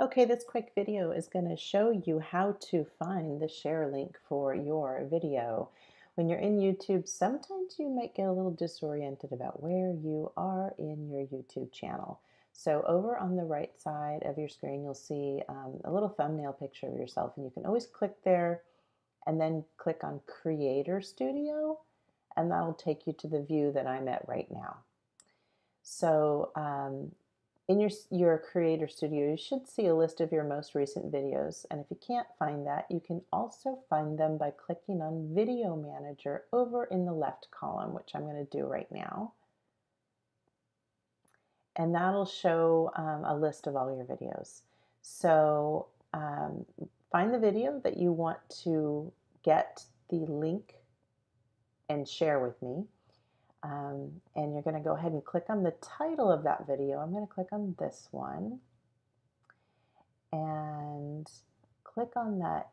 Okay, this quick video is going to show you how to find the share link for your video. When you're in YouTube, sometimes you might get a little disoriented about where you are in your YouTube channel. So over on the right side of your screen, you'll see um, a little thumbnail picture of yourself and you can always click there and then click on Creator Studio and that'll take you to the view that I'm at right now. So um, in your, your Creator Studio, you should see a list of your most recent videos. And if you can't find that, you can also find them by clicking on Video Manager over in the left column, which I'm going to do right now. And that'll show um, a list of all your videos. So um, find the video that you want to get the link and share with me. Um, and you're going to go ahead and click on the title of that video. I'm going to click on this one and click on that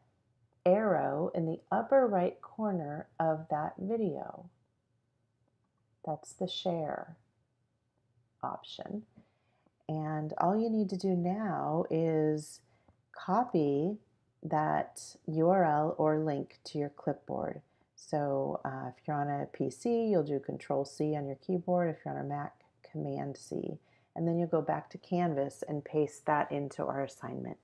arrow in the upper right corner of that video. That's the share option. And all you need to do now is copy that URL or link to your clipboard. So uh, if you're on a PC, you'll do Control C on your keyboard. If you're on a Mac, Command C. And then you'll go back to Canvas and paste that into our assignment.